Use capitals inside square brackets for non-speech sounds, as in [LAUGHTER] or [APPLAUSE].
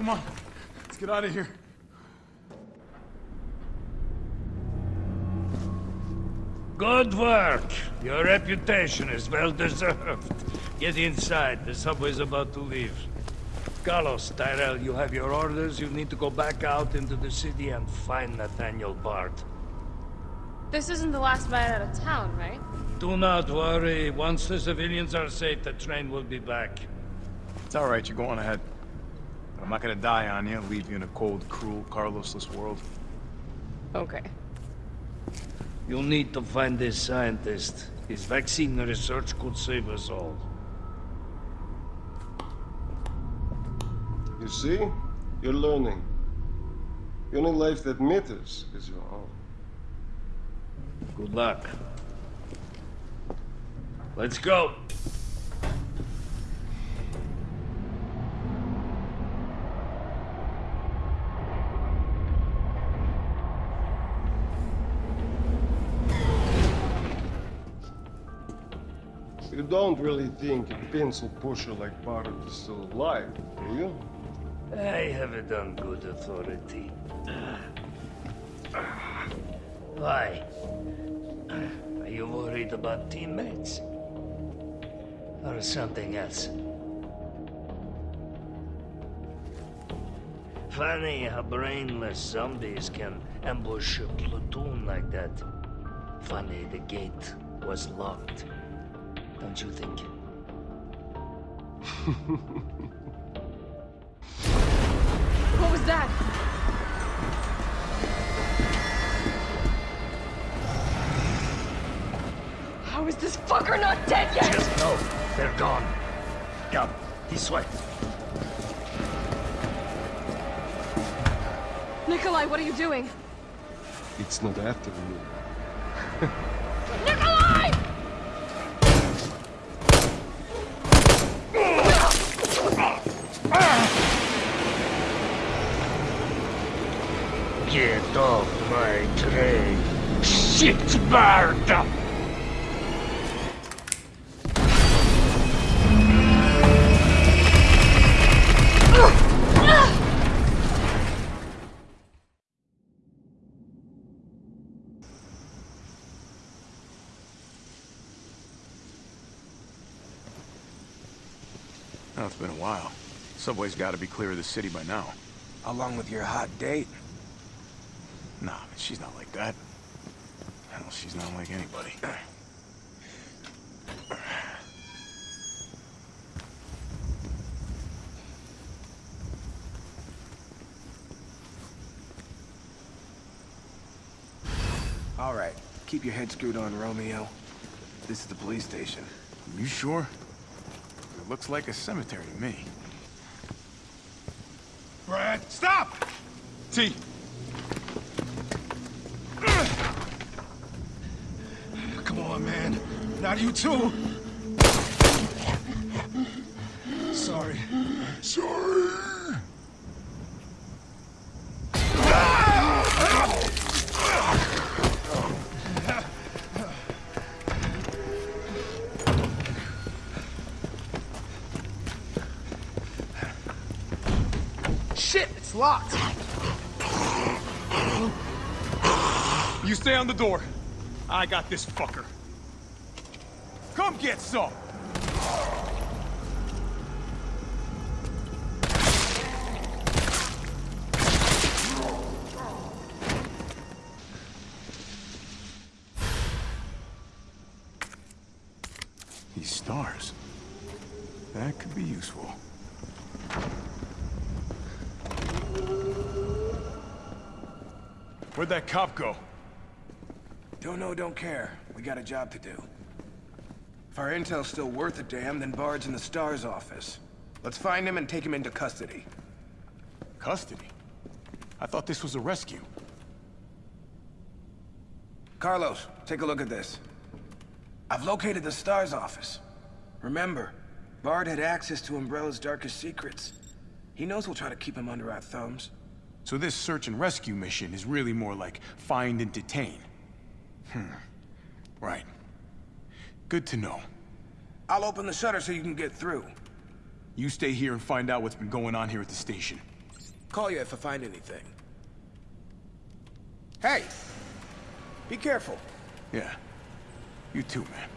Come on. Let's get out of here. Good work. Your reputation is well deserved. Get inside. The subway's about to leave. Carlos, Tyrell, you have your orders. You need to go back out into the city and find Nathaniel Bard. This isn't the last ride out of town, right? Do not worry. Once the civilians are safe, the train will be back. It's all right. You go on ahead. I'm not gonna die on you, leave you in a cold, cruel, Carlosless world. Okay. You'll need to find this scientist. His vaccine research could save us all. You see? You're learning. The only life that matters is your own. Good luck. Let's go. You don't really think a pencil pusher like Barrett is still alive, do you? I have it on good authority. Why? Are you worried about teammates? Or something else? Funny how brainless zombies can ambush a platoon like that. Funny the gate was locked. Don't you think? [LAUGHS] What was that? How is this fucker not dead yet? Just know they're gone. Come, this way. Nicholai, what are you doing? It's not after you. [LAUGHS] Nicholai! Get off my train. Shit, bird! Oh, it's been a while. Subway's gotta be clear of the city by now. Along with your hot date. Nah, she's not like that. Hell, she's not like anybody. All right, keep your head screwed on, Romeo. This is the police station. You sure? It looks like a cemetery to me. Brad, stop! T. Not you too. Sorry. Sorry. Shit, it's locked. You stay on the door. I got this fucker. Come get some. These stars. That could be useful. Where'd that cop go? Don't know, don't care. We got a job to do. Our intel's still worth a damn, then Bard's in the STARS office. Let's find him and take him into custody. Custody? I thought this was a rescue. Carlos, take a look at this. I've located the STARS office. Remember, Bard had access to Umbrella's darkest secrets. He knows we'll try to keep him under our thumbs. So this search and rescue mission is really more like find and detain. Hmm. Right. Good to know. I'll open the shutter so you can get through. You stay here and find out what's been going on here at the station. Call you if I find anything. Hey! Be careful. Yeah. You too, man.